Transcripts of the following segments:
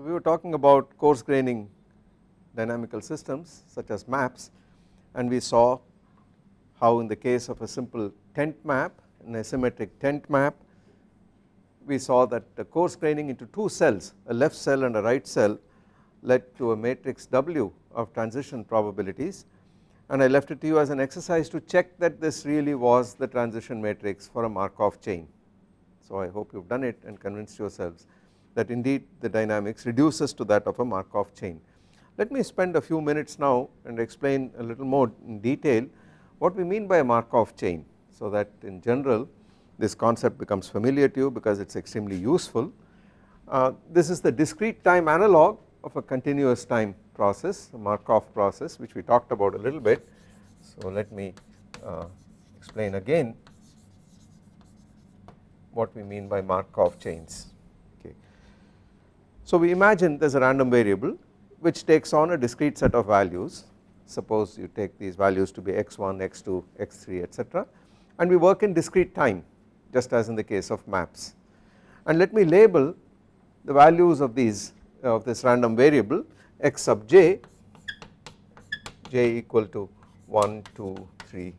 So we were talking about coarse graining dynamical systems such as maps and we saw how in the case of a simple tent map an asymmetric tent map we saw that the coarse graining into two cells a left cell and a right cell led to a matrix W of transition probabilities and I left it to you as an exercise to check that this really was the transition matrix for a Markov chain. So I hope you have done it and convinced yourselves that indeed the dynamics reduces to that of a Markov chain. Let me spend a few minutes now and explain a little more in detail what we mean by a Markov chain so that in general this concept becomes familiar to you because it is extremely useful. Uh, this is the discrete time analog of a continuous time process a Markov process which we talked about a little bit. So let me uh, explain again what we mean by Markov chains. So we imagine there is a random variable which takes on a discrete set of values suppose you take these values to be x1, x2, x3 etc and we work in discrete time just as in the case of maps and let me label the values of these of this random variable x sub j j equal to 1 2 3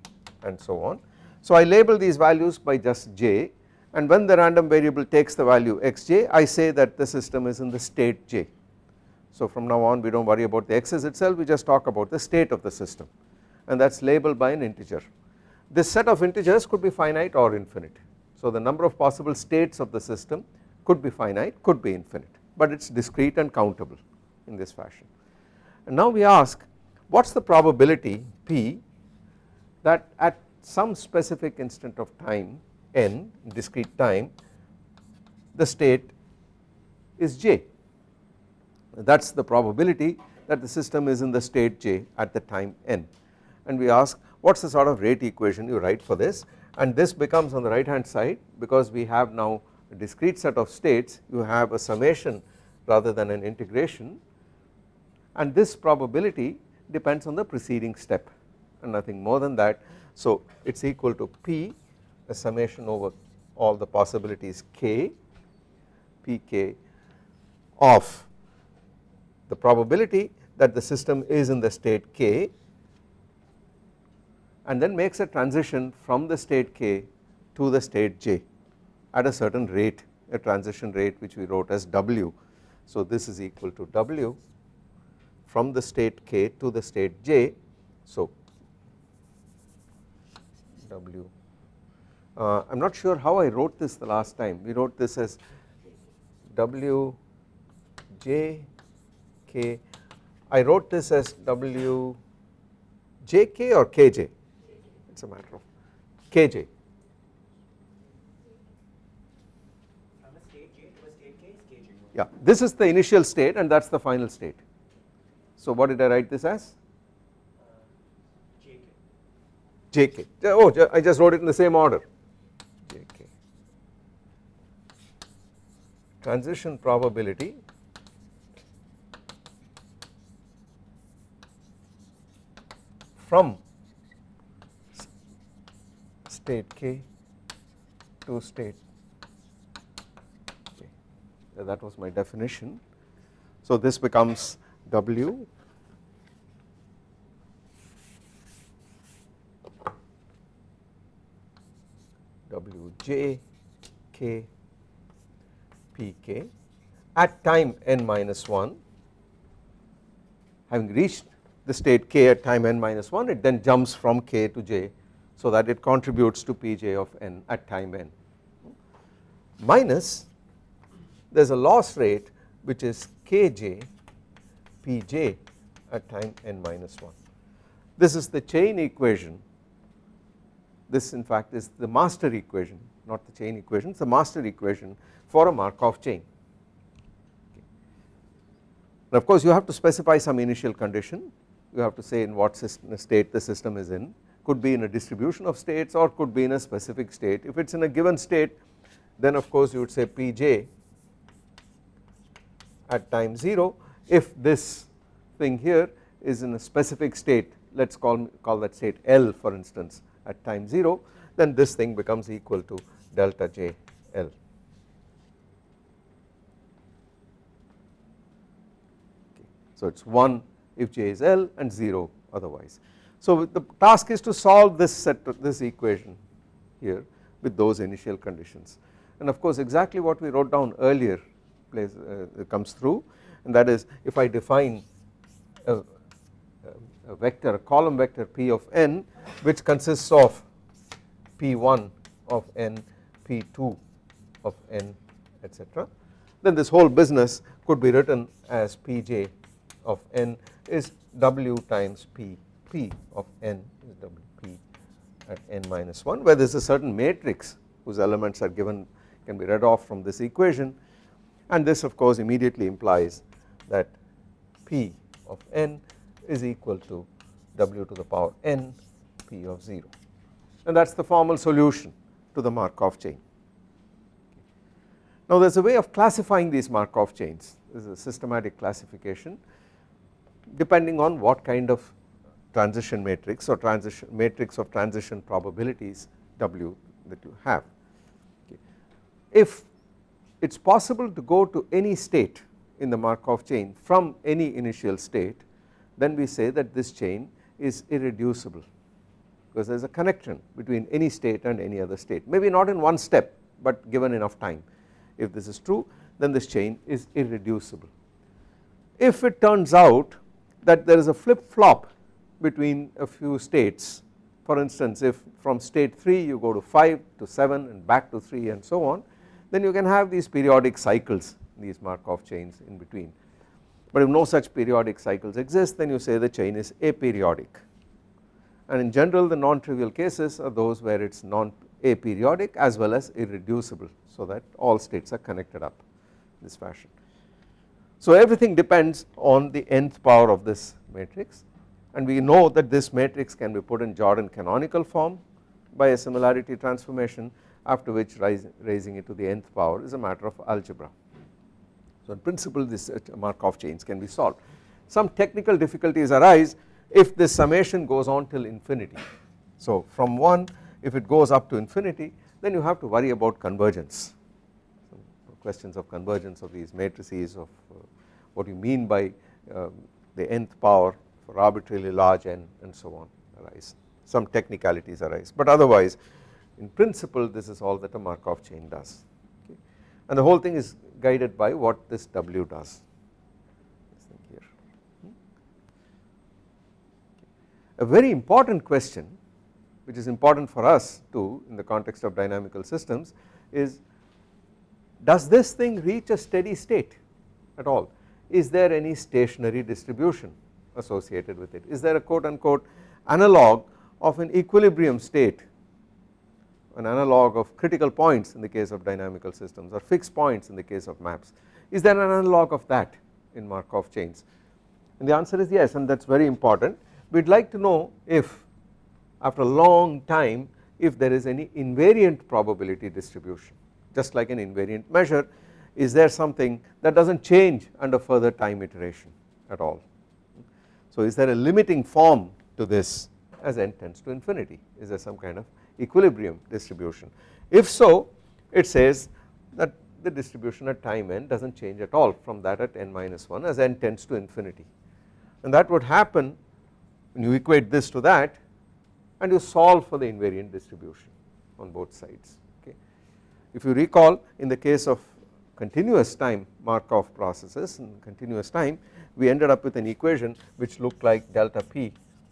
and so on. So I label these values by just j and when the random variable takes the value xj I say that the system is in the state j. So from now on we do not worry about the x's itself we just talk about the state of the system and that is labeled by an integer. This set of integers could be finite or infinite. So the number of possible states of the system could be finite could be infinite but it is discrete and countable in this fashion. And now we ask what is the probability p that at some specific instant of time n discrete time the state is j. That is the probability that the system is in the state j at the time n. And we ask what is the sort of rate equation you write for this? And this becomes on the right hand side because we have now a discrete set of states you have a summation rather than an integration. And this probability depends on the preceding step and nothing more than that. So it is equal to P a summation over all the possibilities k pk of the probability that the system is in the state k and then makes a transition from the state k to the state j at a certain rate a transition rate which we wrote as w. So this is equal to w from the state k to the state j. So w uh, I am not sure how I wrote this the last time we wrote this as w j k I wrote this as w j k or k j it is a matter of k j yeah this is the initial state and that is the final state. So what did I write this as? JK. Oh, I just wrote it in the same order. JK. Transition probability from state K to state K. That was my definition. So this becomes W Wj k pk at time n minus 1 having reached the state k at time n minus 1 it then jumps from k to j so that it contributes to pj of n at time n. Minus there is a loss rate which is kj pj at time n minus 1. This is the chain equation. This in fact is the master equation not the chain equation it is the master equation for a Markov chain. Okay. Of course you have to specify some initial condition you have to say in what state the system is in could be in a distribution of states or could be in a specific state if it is in a given state then of course you would say Pj at time 0 if this thing here is in a specific state let us call, call that state L for instance at time 0 then this thing becomes equal to delta J L. So it is 1 if j is L and 0 otherwise. So the task is to solve this set this equation here with those initial conditions and of course exactly what we wrote down earlier plays uh, comes through and that is if I define a, a vector a column vector p of n which consists of p1 of n p2 of n etc then this whole business could be written as pj of n is w times p p of n is w p at n minus 1 where there is a certain matrix whose elements are given can be read off from this equation. And this of course immediately implies that p of n is equal to w to the power n p of 0 and that is the formal solution to the Markov chain. Now there is a way of classifying these Markov chains this is a systematic classification depending on what kind of transition matrix or transition matrix of transition probabilities W that you have. If it is possible to go to any state in the Markov chain from any initial state then we say that this chain is irreducible because there is a connection between any state and any other state. Maybe not in one step but given enough time. If this is true then this chain is irreducible. If it turns out that there is a flip flop between a few states for instance if from state 3 you go to 5 to 7 and back to 3 and so on then you can have these periodic cycles these Markov chains in between. But if no such periodic cycles exist then you say the chain is aperiodic and in general the non-trivial cases are those where it is non aperiodic as well as irreducible so that all states are connected up in this fashion. So everything depends on the nth power of this matrix and we know that this matrix can be put in Jordan canonical form by a similarity transformation after which raising it to the nth power is a matter of algebra. So in principle this uh, Markov chains can be solved. Some technical difficulties arise if this summation goes on till infinity. So from 1 if it goes up to infinity then you have to worry about convergence. Questions of convergence of these matrices of uh, what you mean by uh, the nth power for arbitrarily large n and so on arise. Some technicalities arise. But otherwise in principle this is all that a Markov chain does. Okay. and the whole thing is guided by what this W does here. A very important question which is important for us too in the context of dynamical systems is does this thing reach a steady state at all? Is there any stationary distribution associated with it? Is there a quote unquote analog of an equilibrium state an analog of critical points in the case of dynamical systems or fixed points in the case of maps? Is there an analog of that in Markov chains? And the answer is yes and that is very important we would like to know if after a long time if there is any invariant probability distribution. Just like an invariant measure is there something that does not change under further time iteration at all. So is there a limiting form to this as n tends to infinity? Is there some kind of equilibrium distribution? If so it says that the distribution at time n does not change at all from that at n minus 1 as n tends to infinity. And that would happen when you equate this to that and you solve for the invariant distribution on both sides okay. If you recall in the case of continuous time Markov processes in continuous time we ended up with an equation which looked like delta p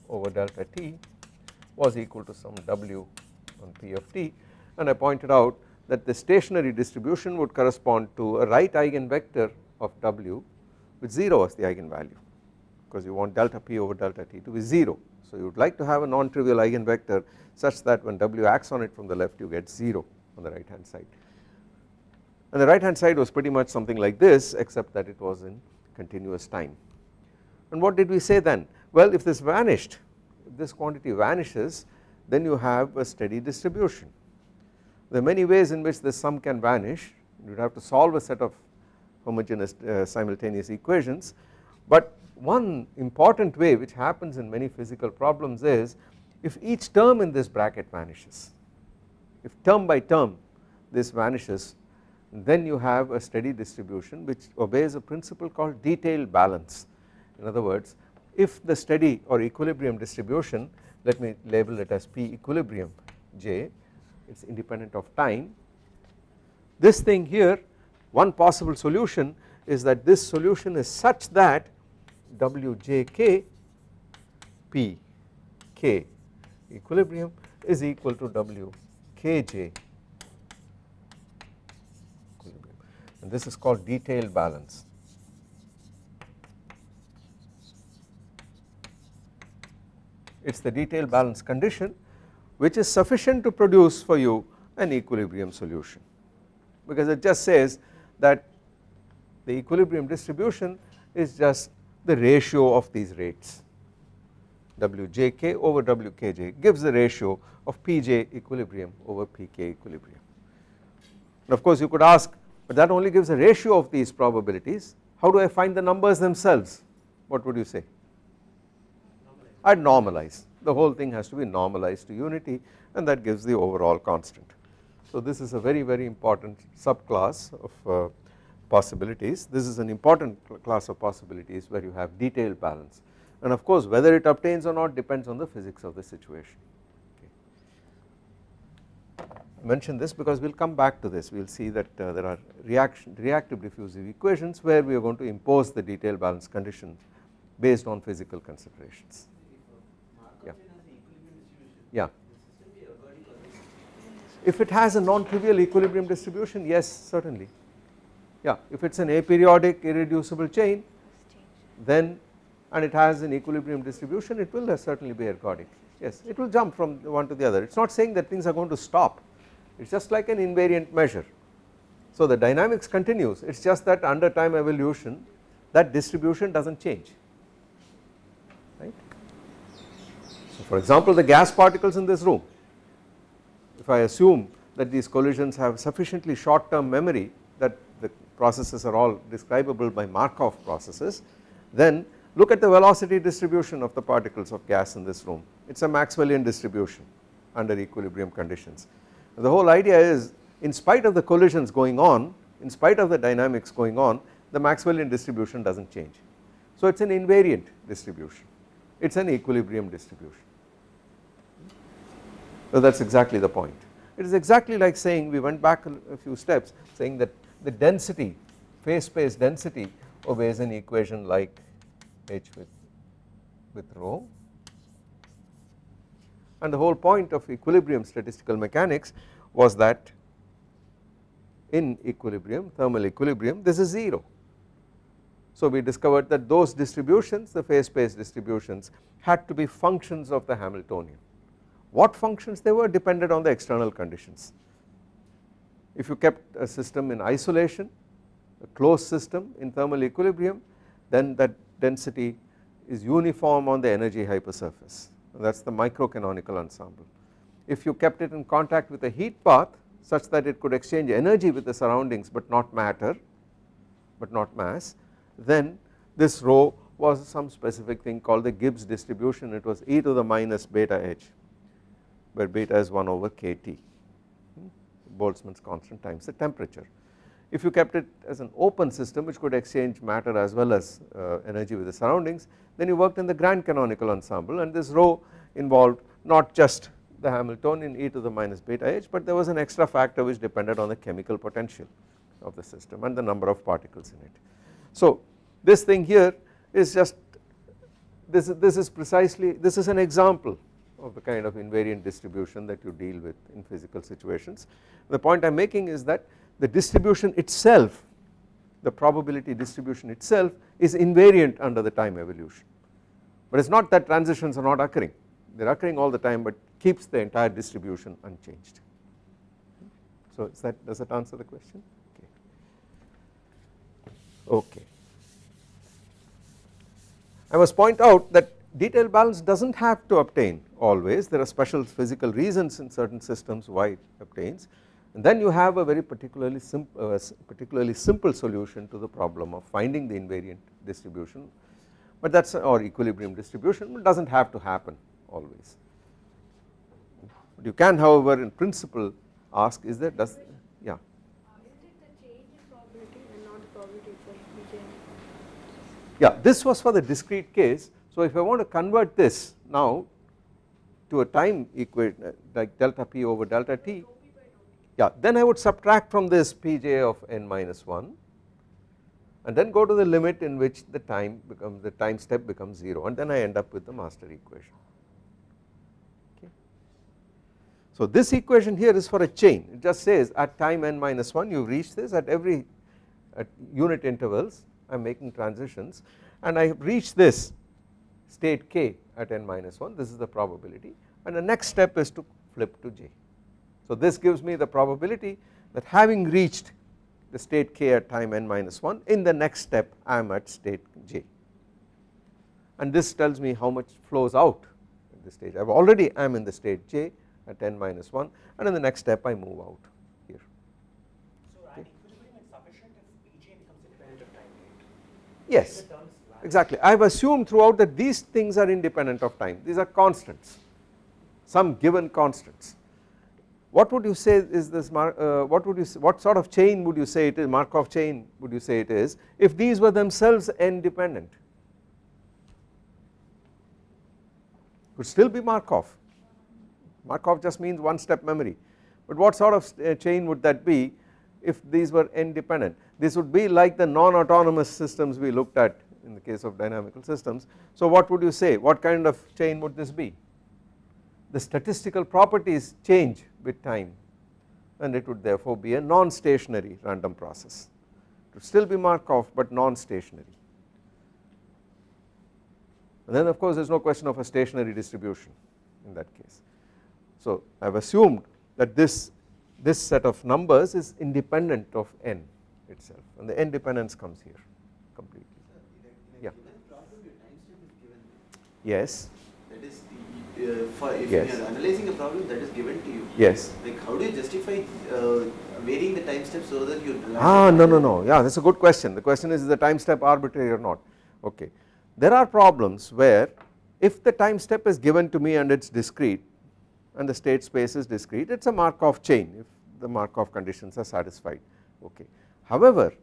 over delta t was equal to some w on p of t and I pointed out that the stationary distribution would correspond to a right eigenvector of w with 0 as the eigenvalue because you want delta p over delta t to be 0 so you would like to have a non-trivial eigenvector such that when w acts on it from the left you get 0 on the right hand side. And the right hand side was pretty much something like this except that it was in continuous time. And what did we say then? Well if this vanished if this quantity vanishes then you have a steady distribution. There are many ways in which this sum can vanish. You would have to solve a set of homogeneous uh, simultaneous equations. But one important way which happens in many physical problems is if each term in this bracket vanishes if term by term this vanishes then you have a steady distribution which obeys a principle called detailed balance. In other words if the steady or equilibrium distribution let me label it as P equilibrium J it is independent of time. This thing here one possible solution is that this solution is such that Wjk P K equilibrium is equal to Wkj and this is called detailed balance. It is the detailed balance condition which is sufficient to produce for you an equilibrium solution. Because it just says that the equilibrium distribution is just the ratio of these rates. Wjk over Wkj gives the ratio of Pj equilibrium over Pk equilibrium. And of course you could ask but that only gives a ratio of these probabilities. How do I find the numbers themselves? What would you say? I would normalize. The whole thing has to be normalized to unity and that gives the overall constant. So this is a very very important subclass of uh, possibilities this is an important class of possibilities where you have detailed balance and of course whether it obtains or not depends on the physics of the situation. Okay. Mention this because we will come back to this we will see that uh, there are reaction reactive diffusive equations where we are going to impose the detailed balance condition based on physical considerations. Yeah. Yeah. If it has a non-trivial equilibrium distribution yes certainly yeah if it is an aperiodic irreducible chain then and it has an equilibrium distribution it will certainly be ergodic. Yes it will jump from one to the other. It is not saying that things are going to stop. It is just like an invariant measure. So the dynamics continues. It is just that under time evolution that distribution does not change. Right. So for example the gas particles in this room if I assume that these collisions have sufficiently short term memory that processes are all describable by Markov processes then Look at the velocity distribution of the particles of gas in this room it is a Maxwellian distribution under equilibrium conditions. The whole idea is in spite of the collisions going on in spite of the dynamics going on the Maxwellian distribution does not change. So it is an invariant distribution it is an equilibrium distribution. So that is exactly the point it is exactly like saying we went back a few steps saying that the density phase space density obeys an equation like H with, with rho and the whole point of equilibrium statistical mechanics was that in equilibrium thermal equilibrium this is 0. So we discovered that those distributions the phase space distributions had to be functions of the Hamiltonian. What functions they were depended on the external conditions. If you kept a system in isolation a closed system in thermal equilibrium then that density is uniform on the energy hypersurface. That is the microcanonical ensemble. If you kept it in contact with a heat bath such that it could exchange energy with the surroundings but not matter but not mass then this rho was some specific thing called the Gibbs distribution. It was e to the minus beta h where beta is 1 over kT Boltzmann's constant times the temperature if you kept it as an open system which could exchange matter as well as uh, energy with the surroundings then you worked in the grand canonical ensemble and this rho involved not just the Hamiltonian e to the minus beta h but there was an extra factor which depended on the chemical potential of the system and the number of particles in it. So this thing here is just this, this is precisely this is an example of the kind of invariant distribution that you deal with in physical situations. The point I am making is that the distribution itself the probability distribution itself is invariant under the time evolution but it is not that transitions are not occurring they are occurring all the time but keeps the entire distribution unchanged. So is that does that answer the question okay. okay. I must point out that detailed balance does not have to obtain always. There are special physical reasons in certain systems why it obtains. And then you have a very particularly simple, uh, particularly simple solution to the problem of finding the invariant distribution. But that is or equilibrium distribution but does not have to happen always. But you can however in principle ask is there does yeah. Is it the change probability and not probability for yeah this was for the discrete case so if I want to convert this now to a time equation like delta p over delta t yeah then I would subtract from this pj of n minus 1 and then go to the limit in which the time becomes the time step becomes 0 and then I end up with the master equation. So this equation here is for a chain it just says at time n minus 1 you reach this at every at unit intervals I am making transitions and I reach this state k at n minus 1 this is the probability and the next step is to flip to j. So this gives me the probability that having reached the state k at time n minus 1 in the next step I am at state j and this tells me how much flows out at this stage I have already I am in the state j at n minus 1 and in the next step I move out here. So at equilibrium it's sufficient if Pj becomes independent of time, right? Yes The terms vanish. Exactly. I have assumed throughout that these things are independent of time. These are constants some given constants. What would you say is this uh, what would you say, what sort of chain would you say it is Markov chain would you say it is if these were themselves n dependent could still be Markov. Markov just means one step memory. But what sort of uh, chain would that be if these were n dependent this would be like the non-autonomous systems we looked at in the case of dynamical systems. So what would you say? What kind of chain would this be? The statistical properties change with time and it would therefore be a non-stationary random process. It would still be Markov but non-stationary. And then of course there is no question of a stationary distribution in that case. So I have assumed that this this set of numbers is independent of n itself and the n dependence comes here completely. Yeah. Given problem, your time step is given. Yes, That is, the, uh, for if Yes. you are analyzing a problem that is given to you. yes. Like, how do you justify uh, varying the time step so that you? Ah no no no yeah that is a good question the question is is the time step arbitrary or not okay. There are problems where if the time step is given to me and it is discrete and the state space is discrete it is a Markov chain if the Markov conditions are satisfied okay. However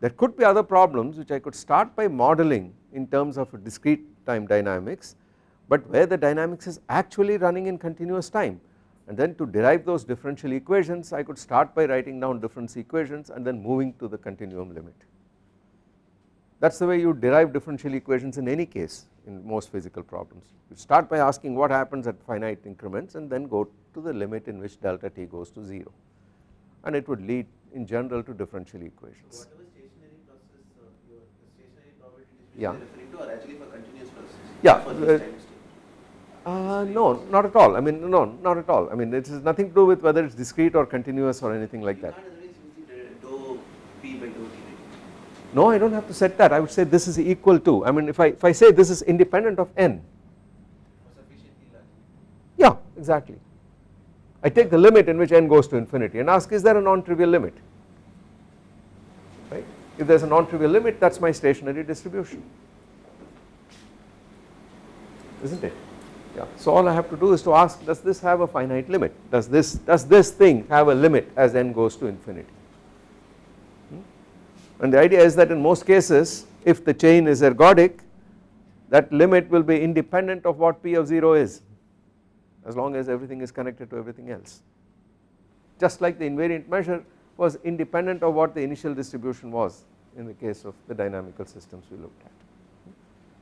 there could be other problems which I could start by modeling in terms of a discrete time dynamics but where the dynamics is actually running in continuous time and then to derive those differential equations I could start by writing down difference equations and then moving to the continuum limit. That is the way you derive differential equations in any case in most physical problems. You start by asking what happens at finite increments and then go to the limit in which delta t goes to 0 and it would lead in general to differential equations. Whatever stationary process, uh, your the stationary probability distribution Yeah. you are referring to are actually for continuous Yeah, For uh, this time step. Uh, no not at all I mean no not at all I mean it has nothing to do with whether it is discrete or continuous or anything like that. can't otherwise use the dou p by dou t, right? No I do not have to set that I would say this is equal to I mean if I if I say this is independent of n Or sufficiently large. yeah exactly I take the limit in which n goes to infinity and ask is there a non-trivial limit if there is a non-trivial limit that is my stationary distribution. Isn't it? Yeah. So all I have to do is to ask does this have a finite limit? Does this does this thing have a limit as n goes to infinity? Hmm? and the idea is that in most cases if the chain is ergodic that limit will be independent of what p of 0 is as long as everything is connected to everything else. Just like the invariant measure was independent of what the initial distribution was in the case of the dynamical systems we looked at.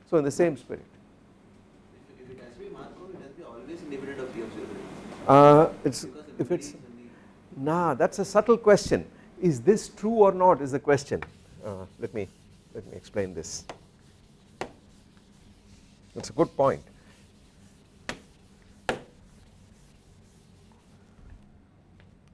So in the same spirit. If, it has to be Markov, it has to be always independent of of 0. uh, it's Because if it's nah that is a subtle question. Is this true or not is the question. Uh, let me let me explain this. That is a good point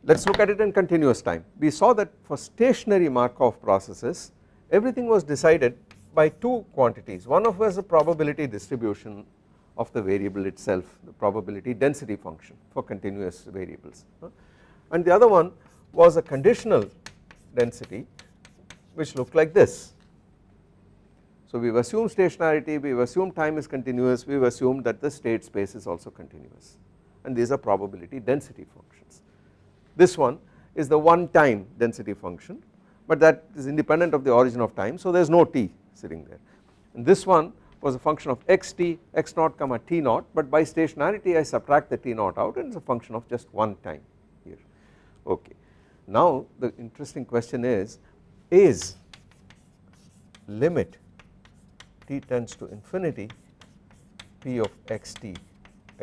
let us look at it in continuous time we saw that for stationary Markov processes everything was decided by two quantities one of was the probability distribution of the variable itself the probability density function for continuous variables and the other one was a conditional density which looked like this. So we have assumed stationarity, we have assumed time is continuous, we have assumed that the state space is also continuous and these are probability density functions. This one is the one time density function but that is independent of the origin of time so there is no t sitting there. and this one was a function of xt x naught comma t naught but by stationarity I subtract the t naught out and it is a function of just one time here okay. Now the interesting question is is limit t tends to infinity p of xt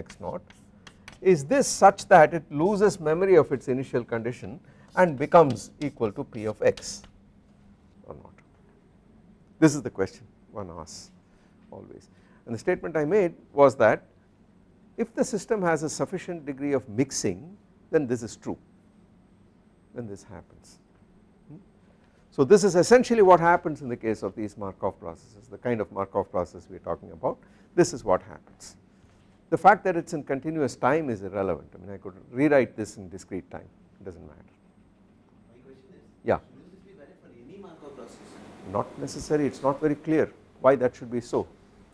x naught is this such that it loses memory of its initial condition and becomes equal to p of x? Or not? This is the question one asks always. And the statement I made was that if the system has a sufficient degree of mixing then this is true then this happens. Hmm? so this is essentially what happens in the case of these Markov processes the kind of Markov process we are talking about. This is what happens the fact that it is in continuous time is irrelevant. I mean I could rewrite this in discrete time. It does not matter. My question is, yeah. shouldn't be valid for any Markov process? not necessary. It is not very clear why that should be so.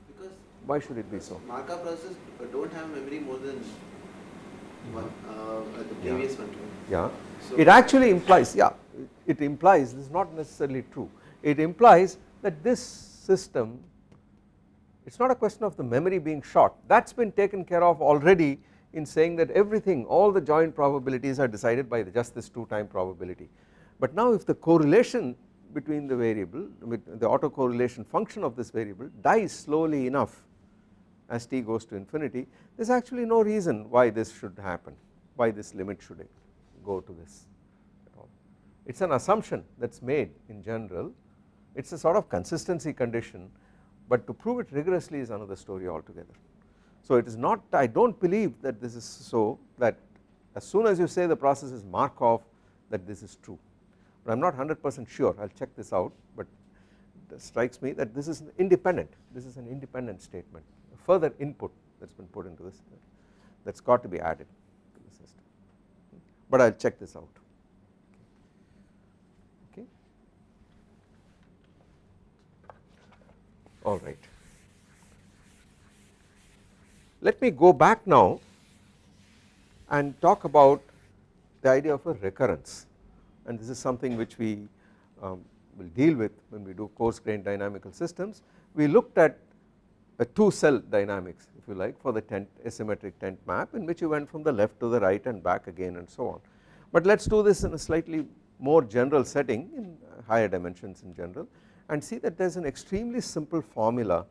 Because why should it be so? Markov processes don't have memory more than one, uh, uh, the previous one. yeah. So- it actually implies yeah it implies this is not necessarily true. It implies that this system it is not a question of the memory being short. That has been taken care of already in saying that everything all the joint probabilities are decided by just this two time probability. But now if the correlation between the variable the autocorrelation function of this variable dies slowly enough as t goes to infinity there is actually no reason why this should happen why this limit should go to this at all. It is an assumption that is made in general. It is a sort of consistency condition but to prove it rigorously is another story altogether. So it is not I do not believe that this is so that as soon as you say the process is Markov that this is true. But I am not 100 percent sure. I will check this out but it strikes me that this is independent this is an independent statement further input that has been put into this that has got to be added to the system. But I will check this out all right let me go back now and talk about the idea of a recurrence and this is something which we um, will deal with when we do coarse grained dynamical systems. We looked at a two cell dynamics if you like for the tent asymmetric tent map in which you went from the left to the right and back again and so on. But let us do this in a slightly more general setting in higher dimensions in general and see that there is an extremely simple formula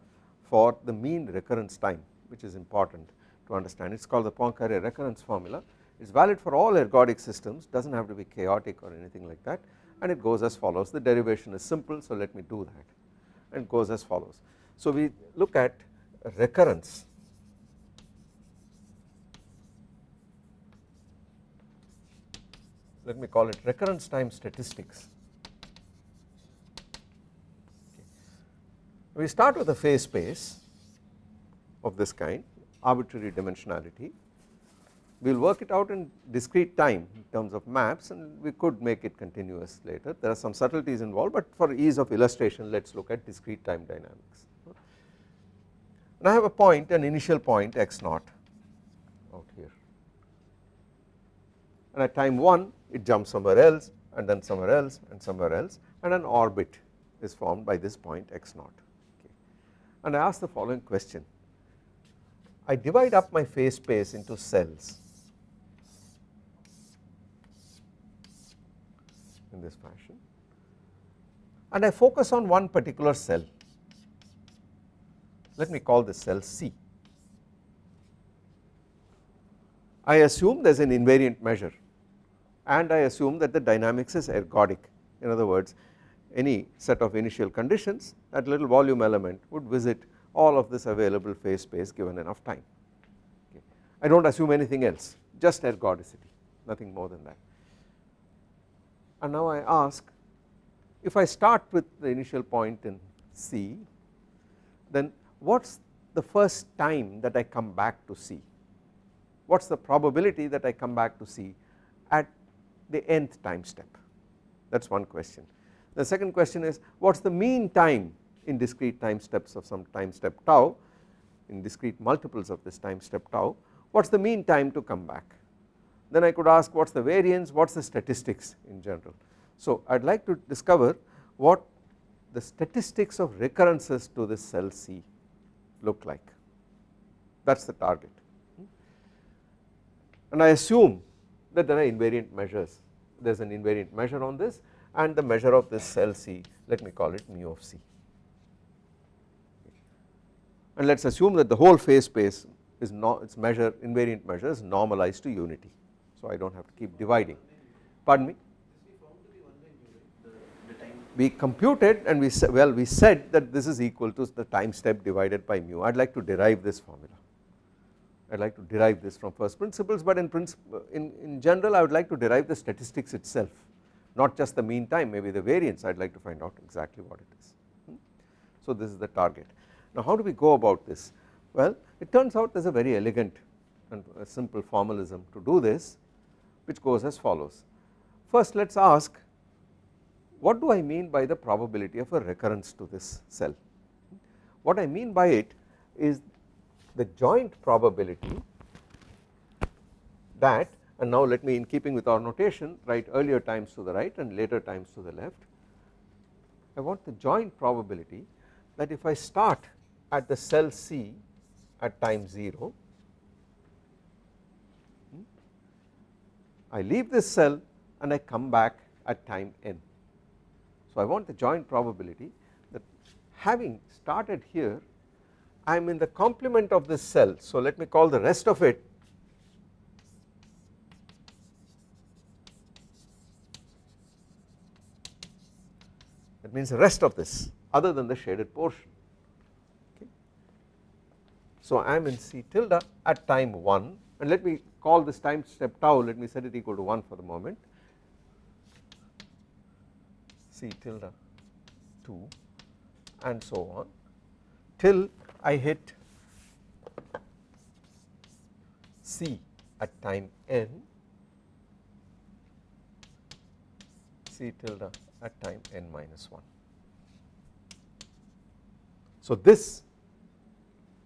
for the mean recurrence time which is important to understand. It is called the Poincare recurrence formula. It is valid for all ergodic systems does not have to be chaotic or anything like that. And it goes as follows. The derivation is simple so let me do that. And goes as follows. So we look at recurrence. Let me call it recurrence time statistics. We start with a phase space of this kind arbitrary dimensionality. We will work it out in discrete time in terms of maps and we could make it continuous later. There are some subtleties involved but for ease of illustration let us look at discrete time dynamics. And I have a point an initial point x naught out here. And at time 1 it jumps somewhere else and then somewhere else and somewhere else and an orbit is formed by this point x naught. And I ask the following question. I divide up my phase space into cells in this fashion and I focus on one particular cell. Let me call this cell C. I assume there is an invariant measure and I assume that the dynamics is ergodic. In other words any set of initial conditions that little volume element would visit all of this available phase space given enough time okay. I do not assume anything else just ergodicity nothing more than that and now I ask if I start with the initial point in C then what is the first time that I come back to C what is the probability that I come back to C at the nth time step that is one question. The second question is what is the mean time in discrete time steps of some time step tau in discrete multiples of this time step tau what is the mean time to come back? Then I could ask what is the variance what is the statistics in general. So I would like to discover what the statistics of recurrences to this cell C look like. That is the target. And I assume that there are invariant measures. There is an invariant measure on this and the measure of this cell C let me call it mu of C. And let us assume that the whole phase space is not its measure invariant measure is normalized to unity. So I do not have to keep dividing. Pardon me? We computed and we said well we said that this is equal to the time step divided by mu. I would like to derive this formula. I would like to derive this from first principles but in principle in, in general I would like to derive the statistics itself not just the mean time maybe the variance I would like to find out exactly what it is. Hmm. So this is the target. Now how do we go about this? Well it turns out there is a very elegant and simple formalism to do this which goes as follows. First let us ask what do I mean by the probability of a recurrence to this cell? What I mean by it is the joint probability that and now let me in keeping with our notation write earlier times to the right and later times to the left. I want the joint probability that if I start at the cell C at time 0 hmm, I leave this cell and I come back at time n. So I want the joint probability that having started here I am in the complement of this cell so let me call the rest of it that means the rest of this other than the shaded portion. Okay. So I am in C tilde at time 1 and let me call this time step tau. Let me set it equal to 1 for the moment. C tilde 2 and so on till I hit C at time n. C tilde at time n minus 1. So this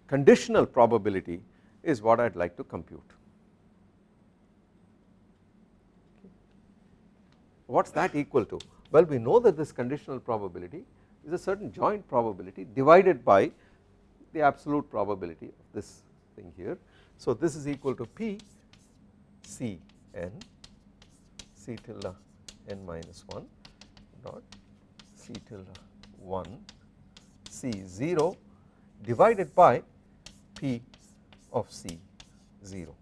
conditional probability is what I would like to compute. What is that equal to? Well we know that this conditional probability is a certain joint probability divided by the absolute probability of this thing here. So this is equal to P C n C tilde n minus 1 dot C tilde 1 C 0 divided by P of C 0.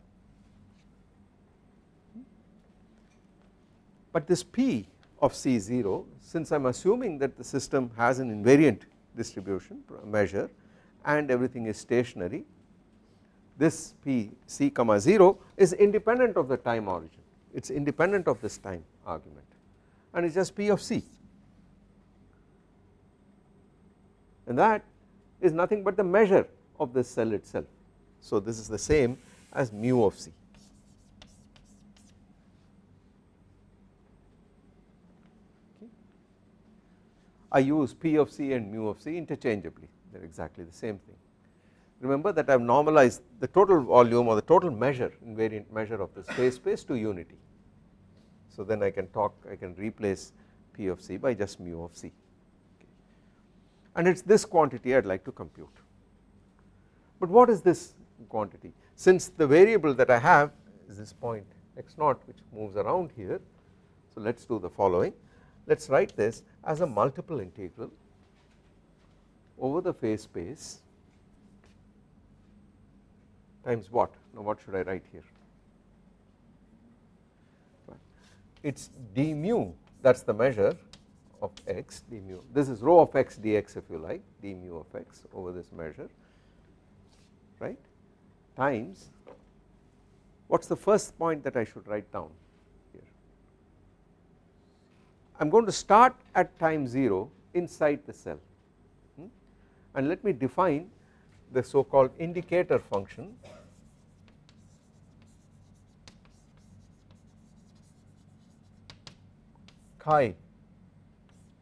But this P of C0 since I am assuming that the system has an invariant distribution measure and everything is stationary this P C comma 0 is independent of the time origin. It is independent of this time argument. And it is just P of C and that is nothing but the measure of the cell itself. So this is the same as mu of C. I use P of C and mu of C interchangeably they are exactly the same thing. Remember that I have normalized the total volume or the total measure invariant measure of the phase space to unity. So then I can talk I can replace P of C by just mu of C okay. And it is this quantity I would like to compute. But what is this quantity? Since the variable that I have is this point x naught which moves around here so let us do the following. Let us write this as a multiple integral over the phase space times what? Now what should I write here? It is d mu that is the measure of x d mu this is rho of x dx if you like d mu of x over this measure right? Times what is the first point that I should write down here? I am going to start at time 0 inside the cell hmm? and let me define the so called indicator function chi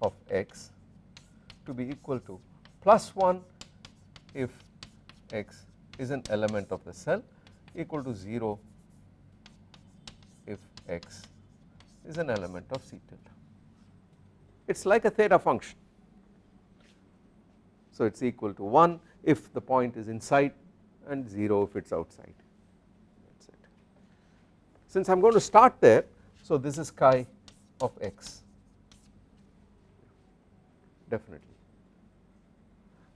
of x to be equal to plus 1 if x is an element of the cell equal to 0 if x is an element of C tilde. It is like a theta function So it is equal to 1 if the point is inside and 0 if it is outside that is it. Since I am going to start there so this is chi of x definitely.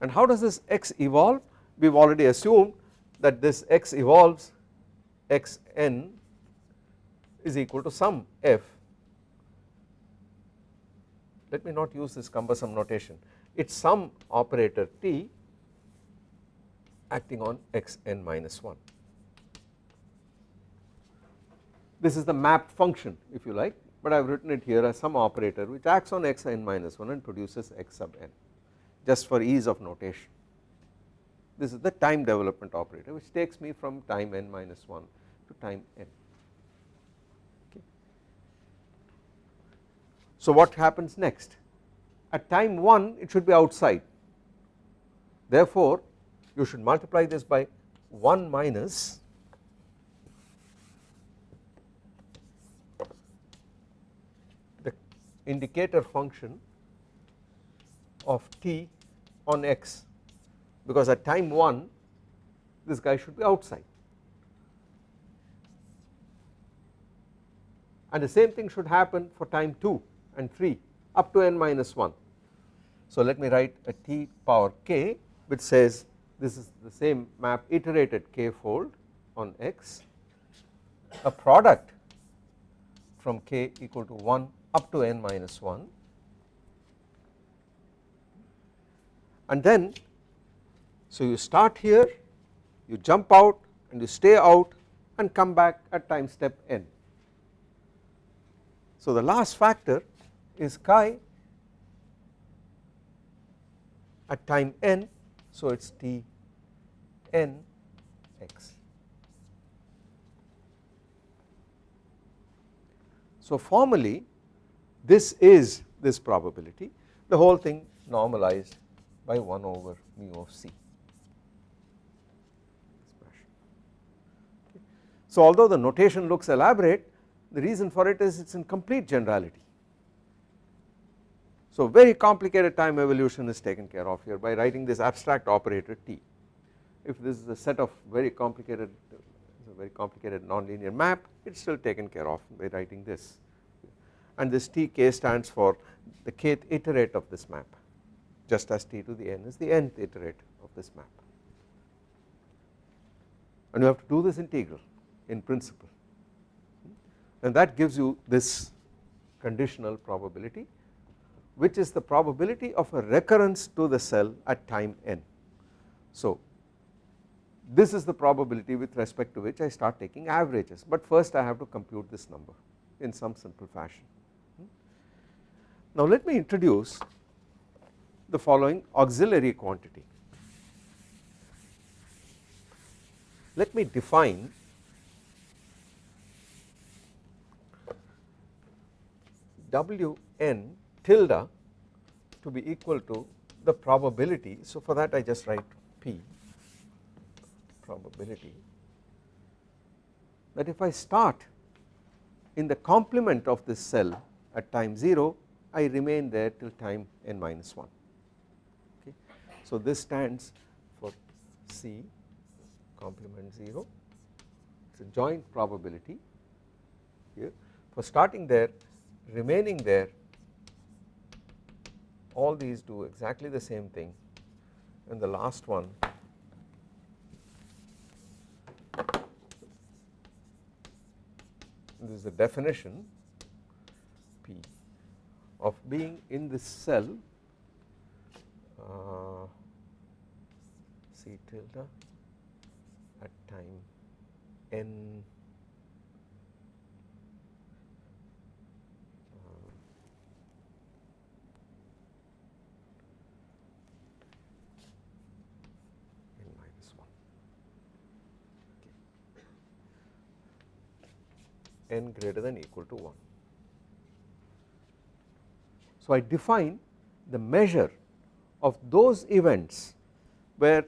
And how does this x evolve? We have already assumed that this x evolves x n is equal to some f. Let me not use this cumbersome notation. It is some operator t acting on x n minus 1 this is the map function if you like but I have written it here as some operator which acts on x n minus 1 and produces x sub n just for ease of notation this is the time development operator which takes me from time n minus 1 to time n. So what happens next? At time 1 it should be outside therefore you should multiply this by 1 minus the indicator function of t on x because at time 1 this guy should be outside and the same thing should happen for time 2 and 3 up to n minus 1. So let me write a t power k which says this is the same map iterated k fold on x a product from k equal to 1 up to n minus 1 and then so you start here you jump out and you stay out and come back at time step n. So the last factor is chi at time n so it is t n x. So formally this is this probability the whole thing normalized by 1 over mu of c. So although the notation looks elaborate the reason for it is it is in complete generality. So very complicated time evolution is taken care of here by writing this abstract operator t. If this is a set of very complicated very complicated nonlinear map it is still taken care of by writing this and this tk stands for the kth iterate of this map just as t to the n is the nth iterate of this map and you have to do this integral in principle and that gives you this conditional probability which is the probability of a recurrence to the cell at time n. So this is the probability with respect to which I start taking averages but first I have to compute this number in some simple fashion. Now let me introduce the following auxiliary quantity. Let me define Wn tilde to be equal to the probability so for that I just write P probability that if I start in the complement of this cell at time 0 I remain there till time n minus 1 okay. So this stands for C complement 0 it is a joint probability here. For starting there remaining there all these do exactly the same thing. And the last one this is the definition P of being in this cell uh, C tilde at time n n greater than equal to 1. So I define the measure of those events where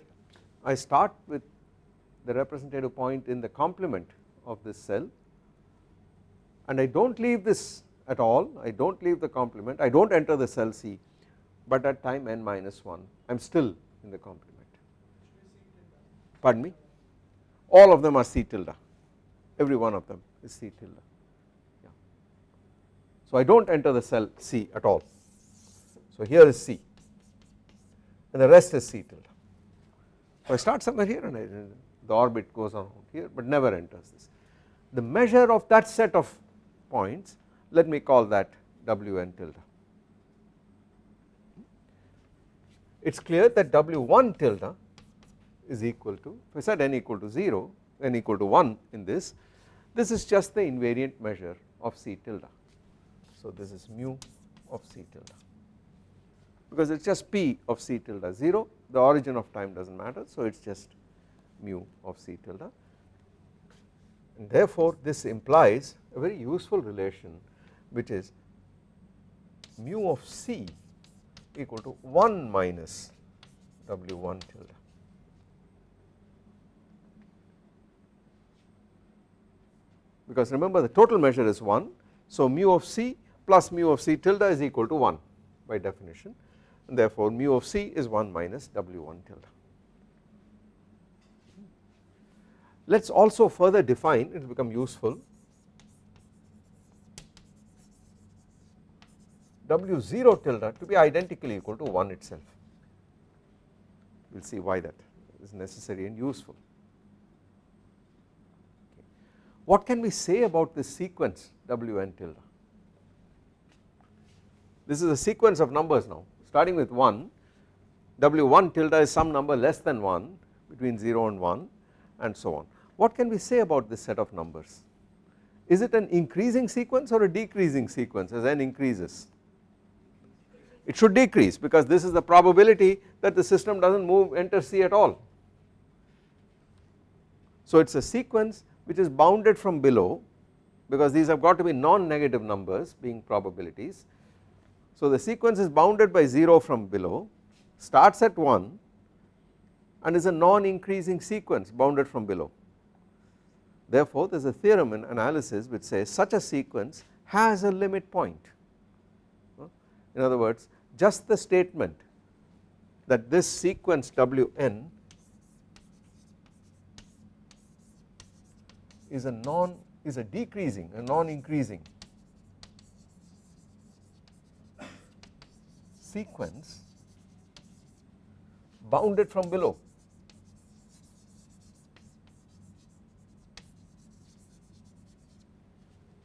I start with the representative point in the complement of this cell and I do not leave this at all. I do not leave the complement. I do not enter the cell C but at time n minus 1 I am still in the complement. Pardon me? All of them are C tilde. Every one of them is C tilde. So I do not enter the cell C at all. So here is C and the rest is C tilde so I start somewhere here and I, the orbit goes on here but never enters this. The measure of that set of points let me call that Wn tilde it is clear that W1 tilde is equal to if I said n equal to 0 n equal to 1 in this this is just the invariant measure of C tilde so this is mu of C tilde because it is just P of C tilde 0 the origin of time does not matter so it is just mu of C tilde and therefore this implies a very useful relation which is mu of C equal to 1 minus W1 tilde. Because remember the total measure is 1 so mu of C plus mu of C tilde is equal to 1 by definition and therefore mu of C is 1 minus W1 tilde. Let us also further define it will become useful W0 tilde to be identically equal to 1 itself. We will see why that is necessary and useful. What can we say about this sequence Wn tilde? This is a sequence of numbers now starting with 1 W1 tilde is some number less than 1 between 0 and 1 and so on. What can we say about this set of numbers? Is it an increasing sequence or a decreasing sequence as n increases? it should decrease because this is the probability that the system does not move enter C at all. So it is a sequence which is bounded from below because these have got to be non-negative numbers being probabilities. So the sequence is bounded by 0 from below starts at 1 and is a non-increasing sequence bounded from below. Therefore there is a theorem in analysis which says such a sequence has a limit point. In other words just the statement that this sequence Wn is a non is a decreasing a non increasing sequence bounded from below.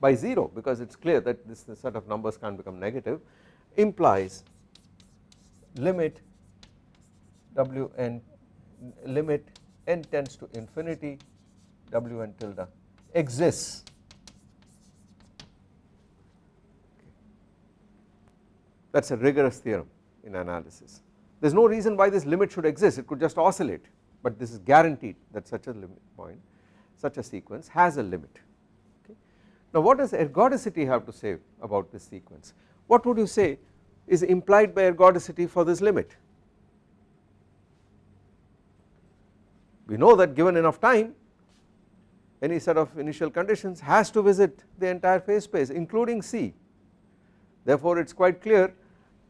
By 0 because it is clear that this set of numbers can become negative implies limit Wn limit n tends to infinity Wn tilde exists that is a rigorous theorem in analysis. There is no reason why this limit should exist it could just oscillate but this is guaranteed that such a limit point such a sequence has a limit okay. Now what does ergodicity have to say about this sequence? What would you say is implied by ergodicity for this limit. We know that given enough time any set of initial conditions has to visit the entire phase space including C therefore it is quite clear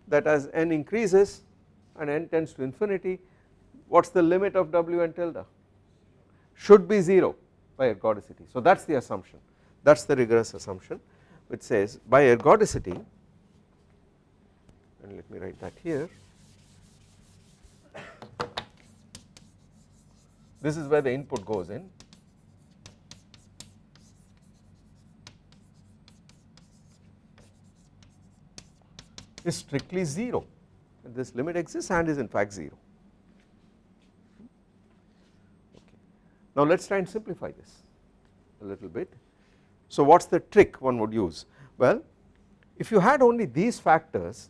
that as n increases and n tends to infinity what is the limit of Wn tilde should be 0 by ergodicity so that is the assumption that is the rigorous assumption which says by ergodicity and let me write that here. This is where the input goes in. Is strictly 0 this limit exists and is in fact 0. Okay. Now let us try and simplify this a little bit. So what is the trick one would use? Well if you had only these factors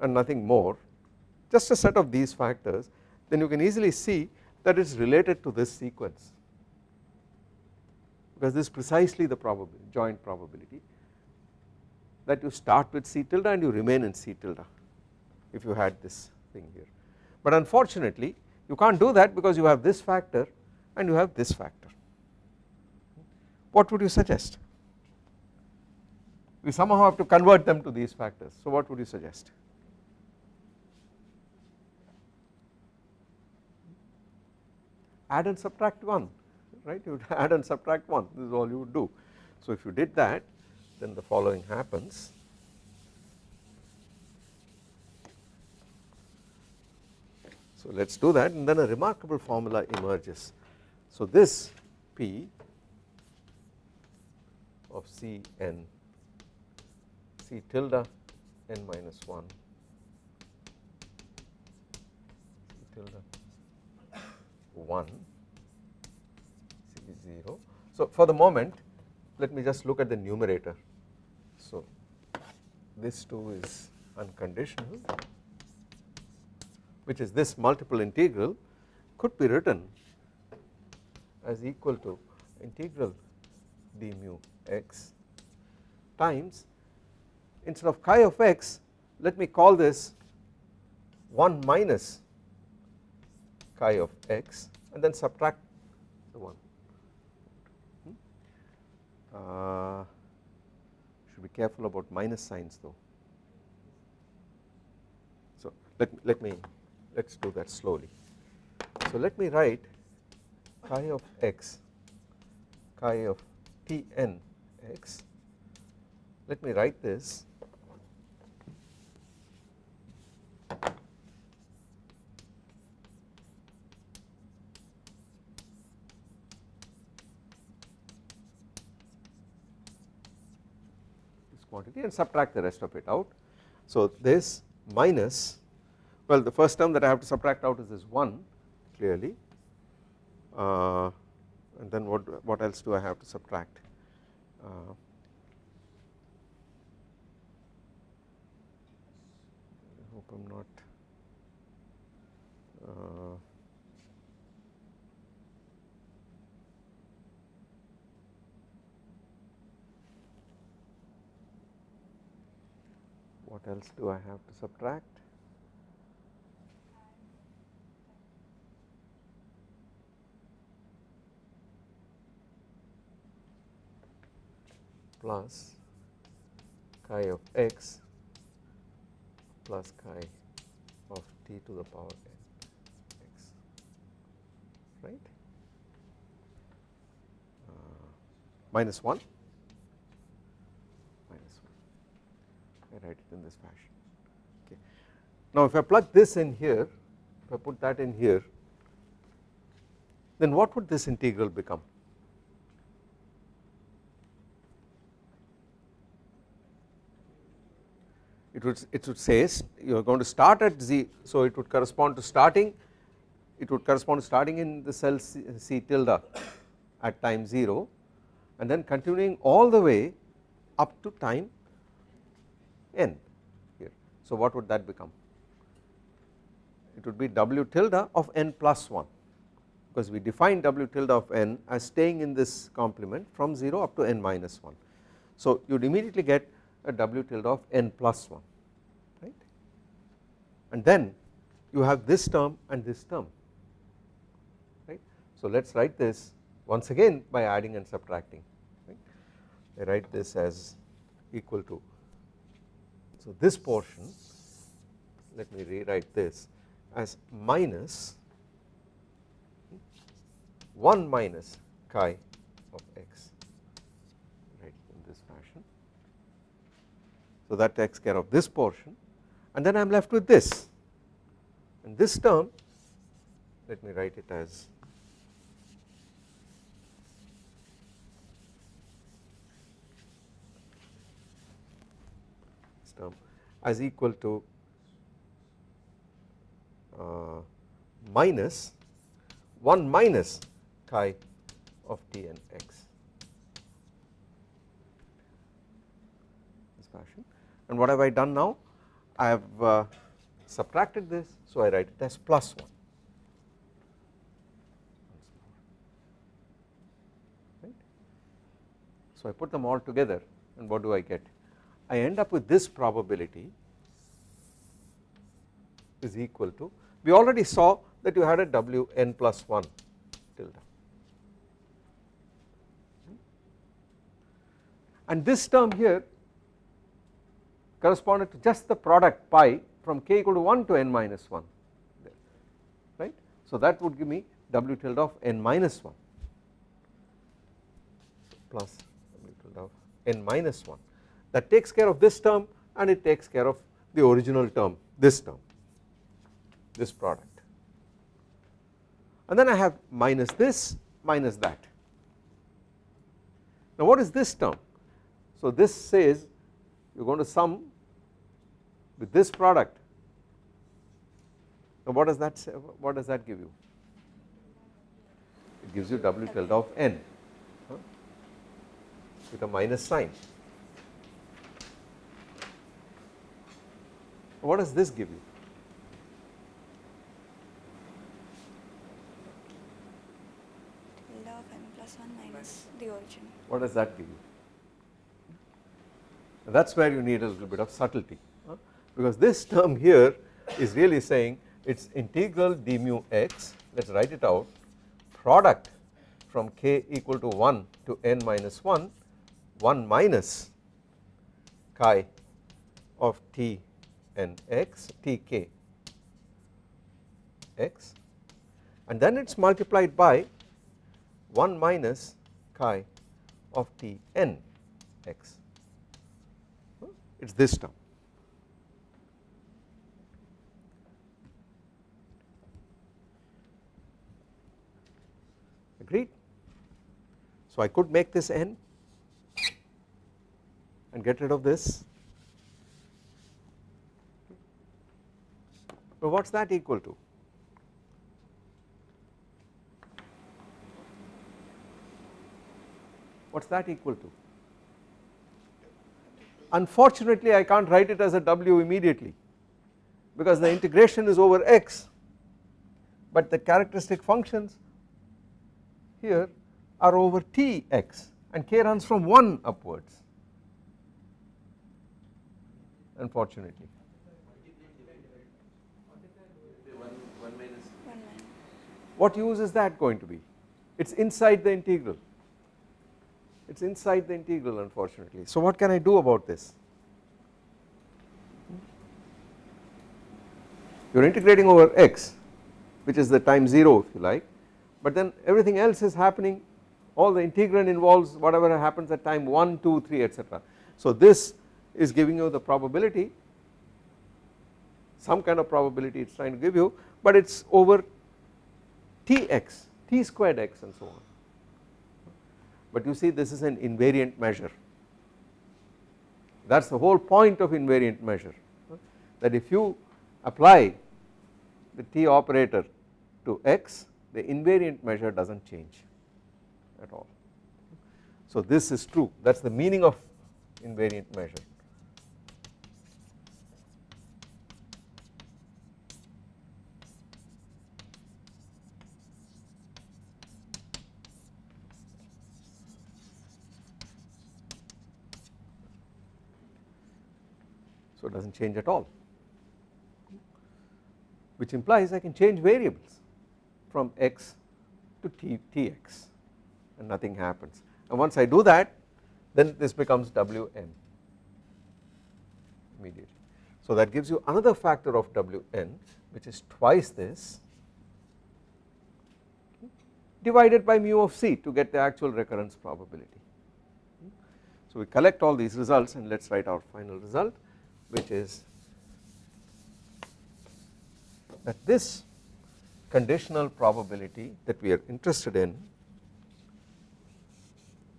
and nothing more just a set of these factors then you can easily see that it is related to this sequence because this is precisely the probability joint probability that you start with C tilde and you remain in C tilde if you had this thing here. But unfortunately you can't do that because you have this factor and you have this factor. What would you suggest? We somehow have to convert them to these factors. So what would you suggest? Add and subtract 1 right you would add and subtract 1 this is all you would do. So if you did that then the following happens So let us do that and then a remarkable formula emerges. So this P of C n C tilde n minus 1 C tilde 1 C 0. So for the moment let me just look at the numerator. So this too is unconditional which is this multiple integral could be written as equal to integral d mu x times instead of chi of x let me call this 1 minus chi of x and then subtract the 1 hmm? uh, should be careful about minus signs though. So let, let me let us do that slowly. So let me write chi of x chi of t n x. Let me write this quantity and subtract the rest of it out. So this minus well the first term that I have to subtract out is this 1 clearly uh, and then what, what else do I have to subtract uh, I hope I am not uh, what else do I have to subtract? Plus chi of x plus chi of t to the power n x right? Uh, minus 1 minus 1 I write it in this fashion okay. Now if I plug this in here if I put that in here then what would this integral become it would it would say you are going to start at z so it would correspond to starting it would correspond to starting in the cell c, c tilde at time 0 and then continuing all the way up to time n here so what would that become it would be w tilde of n plus 1 because we define w tilde of n as staying in this complement from 0 up to n minus 1 so you would immediately get a w tilde of n plus 1 right and then you have this term and this term right. So let us write this once again by adding and subtracting right. I write this as equal to so this portion let me rewrite this as minus 1 minus chi of x right in this fashion. So that takes care of this portion and then I am left with this and this term let me write it as this term as equal to uh, minus 1 minus chi of t n x. This fashion. And what have I done now? I have uh, subtracted this so I write it as plus 1 right. So I put them all together and what do I get I end up with this probability is equal to we already saw that you had a w n plus 1 tilde and this term here corresponded to just the product pi from k equal to 1 to n minus 1 right. So that would give me w tilde of n minus 1 plus w tilde of n minus 1 that takes care of this term and it takes care of the original term this term this product and then I have minus this minus that. Now what is this term? So this says you are going to sum with this product. Now what does that say, what does that give you? It gives you W tilde of n huh, with a minus sign. What does this give you? n plus 1 minus the origin. What does that give you? That is where you need a little bit of subtlety huh? because this term here is really saying it is integral d mu x let us write it out product from k equal to 1 to n minus 1 1 minus chi of t n x t k x and then it is multiplied by 1 minus chi of t n x it is this term. Agreed? So I could make this n and get rid of this. But what is that equal to? What is that equal to? Unfortunately I can't write it as a w immediately because the integration is over x but the characteristic functions here are over tx and k runs from 1 upwards unfortunately. One, one minus 1 minus. What use is that going to be? It is inside the integral, it is inside the integral unfortunately. So what can I do about this? You are integrating over x which is the time 0 if you like but then everything else is happening all the integrand involves whatever happens at time 1, 2, 3 etc. So this is giving you the probability some kind of probability it is trying to give you but it is over tx, t squared x and so on. But you see this is an invariant measure that is the whole point of invariant measure that if you apply the t operator to x the invariant measure does not change at all. So this is true that is the meaning of invariant measure. Does not change at all which implies I can change variables from x to t, tx and nothing happens and once I do that then this becomes Wn immediately. So that gives you another factor of Wn which is twice this divided by mu of c to get the actual recurrence probability. So we collect all these results and let us write our final result which is that this conditional probability that we are interested in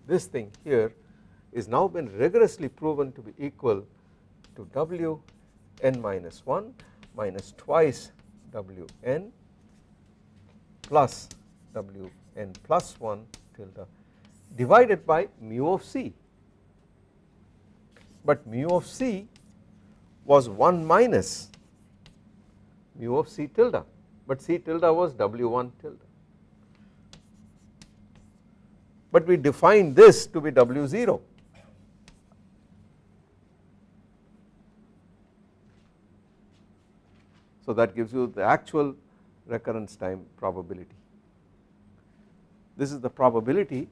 this thing here is now been rigorously proven to be equal to w n minus 1 minus twice w n plus w n plus 1 tilde divided by mu of c. But mu of c was 1 minus mu of c tilde. But c tilde was w1 tilde. But we defined this to be w0 so that gives you the actual recurrence time probability. This is the probability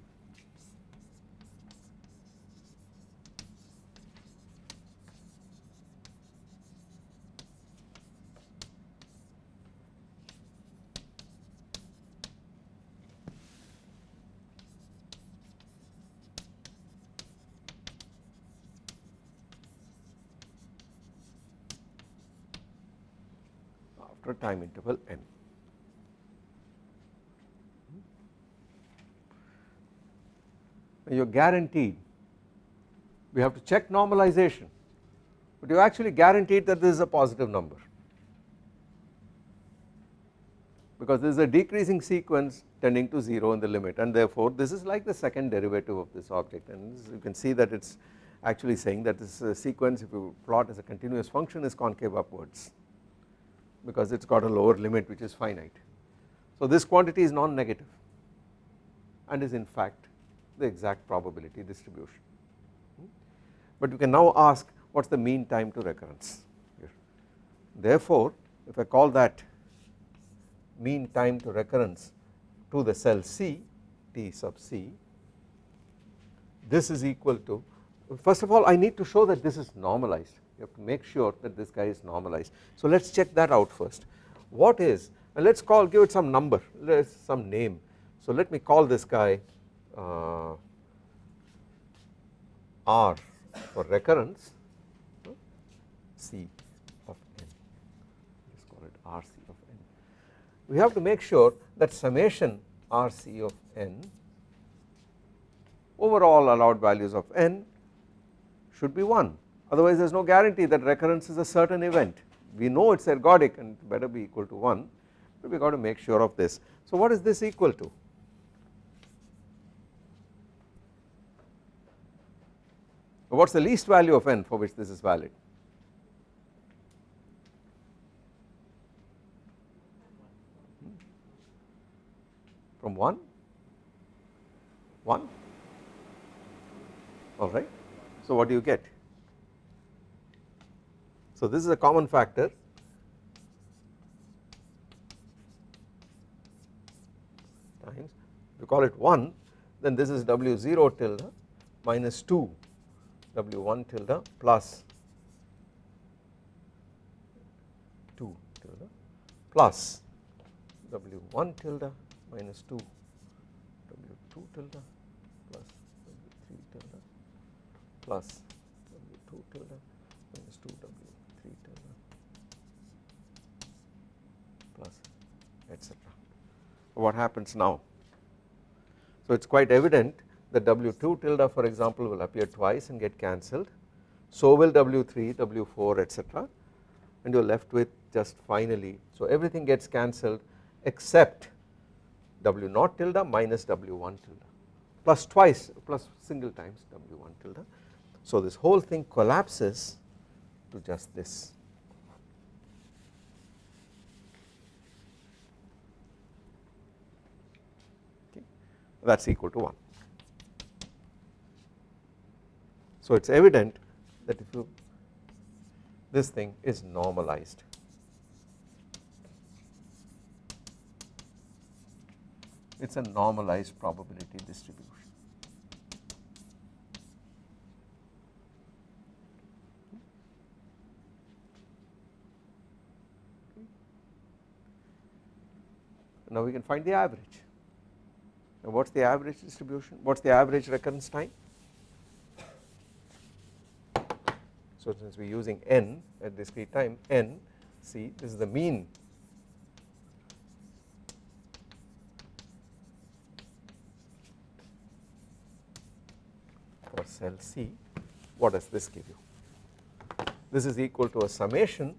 time interval n. Hmm? You are guaranteed. We have to check normalization. But you actually guaranteed that this is a positive number. Because this is a decreasing sequence tending to 0 in the limit and therefore this is like the second derivative of this object. And this, you can see that it is actually saying that this sequence if you plot as a continuous function is concave upwards because it has got a lower limit which is finite. So this quantity is non-negative and is in fact the exact probability distribution. But you can now ask what is the mean time to recurrence here. Therefore if I call that mean time to recurrence to the cell C T sub C this is equal to first of all I need to show that this is normalized. You have to make sure that this guy is normalized. So let us check that out first. What is and let us call give it some number let us some name. So let me call this guy uh, R for recurrence C of n. Let us call it RC of n. We have to make sure that summation RC of n over all allowed values of n should be 1 otherwise there is no guarantee that recurrence is a certain event we know it is ergodic and better be equal to 1 but we got to make sure of this. So what is this equal to? What is the least value of n for which this is valid? From 1? 1? Alright. So what do you get? So this is a common factor. Times you call it 1 then this is W0 tilde minus 2 W1 tilde plus 2 tilde plus W1 tilde minus 2 W2 tilde plus W3 tilde plus W2 tilde minus 2 W3 tilde plus etc. What happens now? So it is quite evident that W2 tilde for example will appear twice and get cancelled so will W3, W4 etc and you are left with just finally so everything gets cancelled except W naught tilde minus W1 tilde plus twice plus single times W1 tilde. So this whole thing collapses to just this. That is equal to 1. So it is evident that if you this thing is normalized it is a normalized probability distribution. Now we can find the average. Now what is the average distribution? What is the average recurrence time? So since we are using n at discrete time n see this is the mean for cell C what does this give you? This is equal to a summation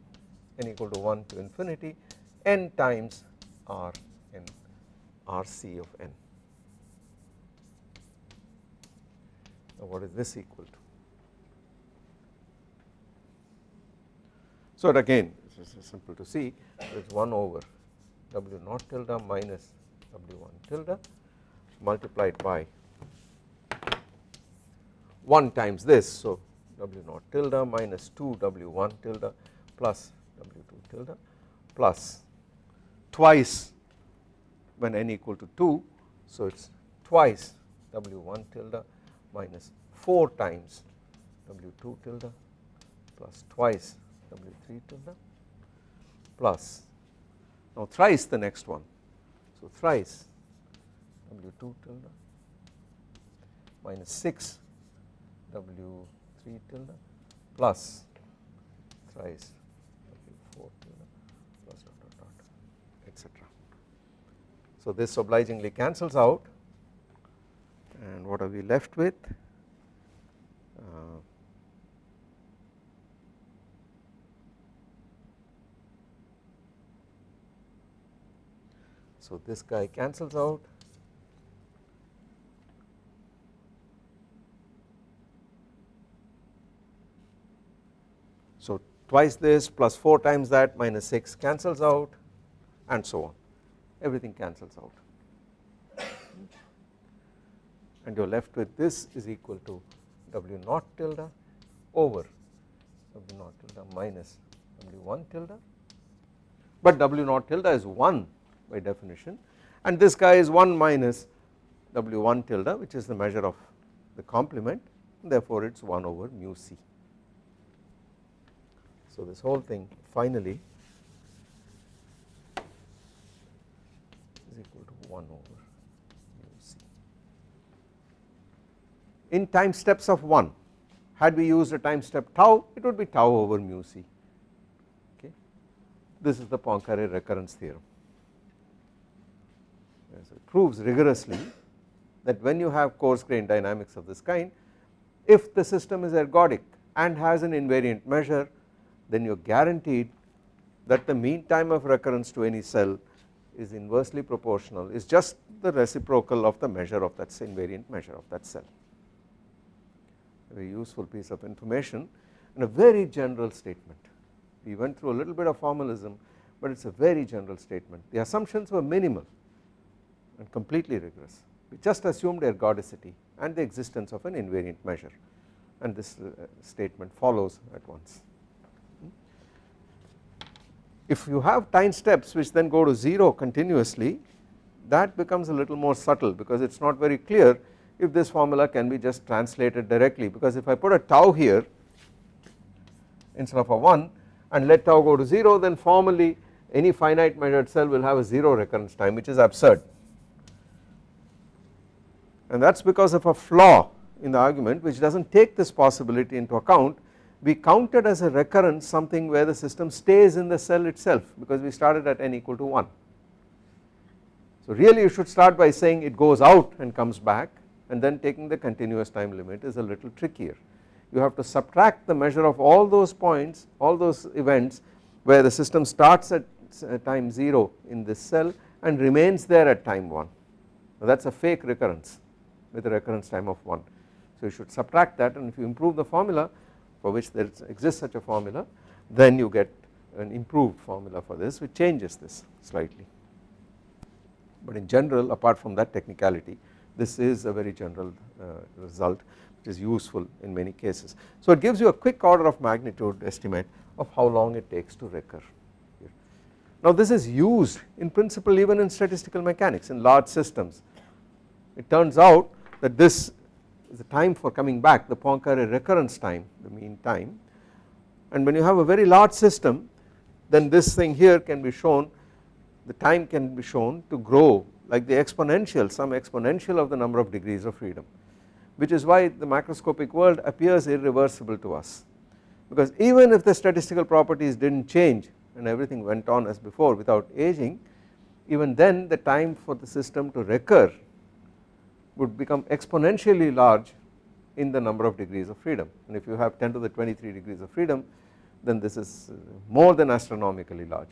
n equal to 1 to infinity n times r rc of n. Now what is this equal to? So again this is simple to see it is 1 over w naught tilde minus w1 tilde multiplied by 1 times this so w naught tilde minus 2 w1 tilde plus w2 tilde plus twice when n equal to 2 so it is twice w1 tilde minus 4 times w2 tilde plus twice W3 tilde plus now thrice the next one so thrice W2 tilde minus 6 W3 tilde plus thrice W4 tilde plus dot dot etc. So this obligingly cancels out. And what are we left with? Uh, so this guy cancels out. So twice this plus 4 times that minus 6 cancels out and so on everything cancels out. And you are left with this is equal to W naught tilde over W naught tilde minus W1 tilde. But W naught tilde is 1 by definition. And this guy is 1 minus W1 tilde which is the measure of the complement. Therefore it is 1 over mu c. So this whole thing finally is equal to 1 over mu c. In time steps of 1 had we used a time step tau it would be tau over mu c okay. This is the Poincare recurrence theorem. It proves rigorously that when you have coarse grained dynamics of this kind if the system is ergodic and has an invariant measure then you are guaranteed that the mean time of recurrence to any cell is inversely proportional is just the reciprocal of the measure of that invariant measure of that cell. Very useful piece of information and a very general statement. We went through a little bit of formalism but it is a very general statement. The assumptions were minimal and completely rigorous. We just assumed ergodicity and the existence of an invariant measure and this uh, statement follows at once. If you have time steps which then go to 0 continuously that becomes a little more subtle because it is not very clear if this formula can be just translated directly. Because if I put a tau here instead of a 1 and let tau go to 0 then formally any finite measured cell will have a 0 recurrence time which is absurd. And that is because of a flaw in the argument which does not take this possibility into account we counted as a recurrence something where the system stays in the cell itself because we started at n equal to 1. So really you should start by saying it goes out and comes back and then taking the continuous time limit is a little trickier. You have to subtract the measure of all those points all those events where the system starts at time 0 in this cell and remains there at time 1 that is a fake recurrence with a recurrence time of 1. So you should subtract that and if you improve the formula for which there exists such a formula then you get an improved formula for this which changes this slightly. But in general apart from that technicality this is a very general uh, result which is useful in many cases. So it gives you a quick order of magnitude estimate of how long it takes to recur. Now this is used in principle even in statistical mechanics in large systems. It turns out that this the time for coming back the Poincare recurrence time the mean time. And when you have a very large system then this thing here can be shown the time can be shown to grow like the exponential some exponential of the number of degrees of freedom which is why the macroscopic world appears irreversible to us. Because even if the statistical properties did not change and everything went on as before without aging even then the time for the system to recur would become exponentially large in the number of degrees of freedom. And if you have 10 to the 23 degrees of freedom then this is more than astronomically large.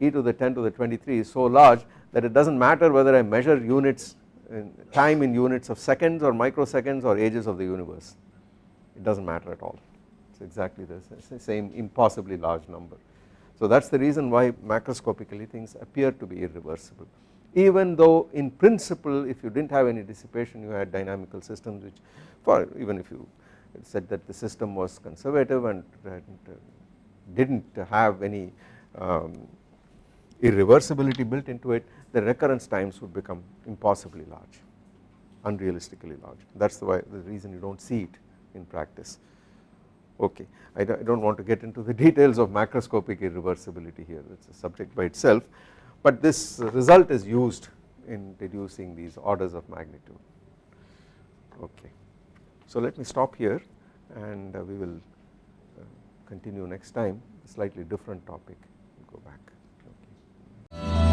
E to the 10 to the 23 is so large that it does not matter whether I measure units in time in units of seconds or microseconds or ages of the universe. It does not matter at all. It is exactly the same impossibly large number. So that is the reason why macroscopically things appear to be irreversible even though in principle if you did not have any dissipation you had dynamical systems which for even if you said that the system was conservative and did not have any um, irreversibility built into it the recurrence times would become impossibly large unrealistically large. That is the, why, the reason you do not see it in practice. Okay I do not want to get into the details of macroscopic irreversibility here. It is a subject by itself but this result is used in deducing these orders of magnitude okay. So let me stop here and uh, we will uh, continue next time slightly different topic go back.